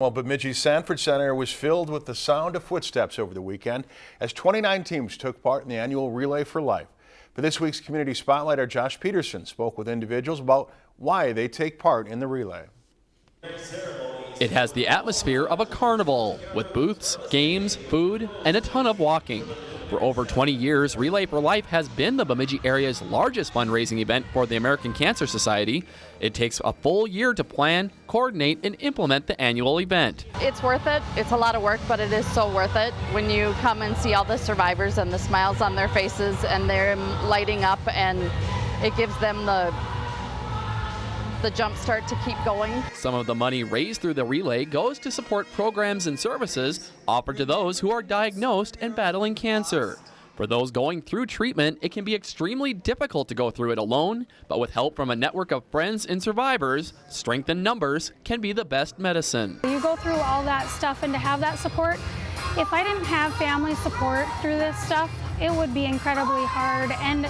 Well, Bemidji Sanford Center was filled with the sound of footsteps over the weekend as 29 teams took part in the annual Relay for Life. For this week's Community Spotlight, our Josh Peterson spoke with individuals about why they take part in the relay. It has the atmosphere of a carnival with booths, games, food, and a ton of walking. For over 20 years, Relay for Life has been the Bemidji area's largest fundraising event for the American Cancer Society. It takes a full year to plan, coordinate, and implement the annual event. It's worth it. It's a lot of work, but it is so worth it when you come and see all the survivors and the smiles on their faces and they're lighting up and it gives them the the jump start to keep going. Some of the money raised through the relay goes to support programs and services offered to those who are diagnosed and battling cancer. For those going through treatment, it can be extremely difficult to go through it alone, but with help from a network of friends and survivors, strength in numbers can be the best medicine. You go through all that stuff and to have that support, if I didn't have family support through this stuff, it would be incredibly hard. And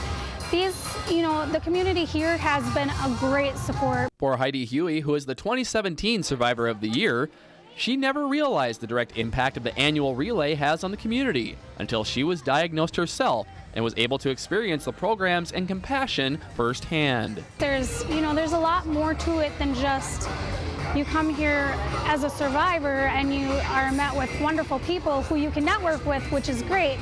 these, you know, the community here has been a great support. For Heidi Huey, who is the 2017 Survivor of the Year, she never realized the direct impact of the annual relay has on the community until she was diagnosed herself and was able to experience the programs and compassion firsthand. There's, you know, there's a lot more to it than just you come here as a survivor and you are met with wonderful people who you can network with, which is great.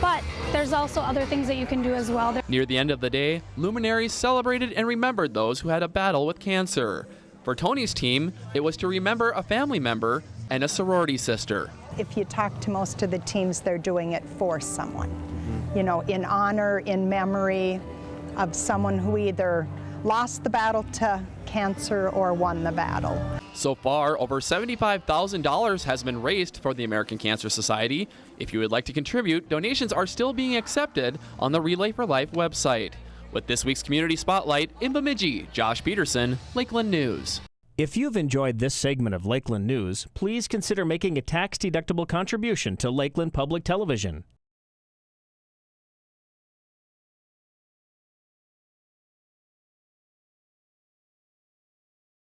But there's also other things that you can do as well. Near the end of the day, luminaries celebrated and remembered those who had a battle with cancer. For Tony's team, it was to remember a family member and a sorority sister. If you talk to most of the teams, they're doing it for someone. You know, in honor, in memory of someone who either lost the battle to cancer or won the battle. So far, over $75,000 has been raised for the American Cancer Society. If you would like to contribute, donations are still being accepted on the Relay for Life website. With this week's Community Spotlight in Bemidji, Josh Peterson, Lakeland News. If you've enjoyed this segment of Lakeland News, please consider making a tax-deductible contribution to Lakeland Public Television.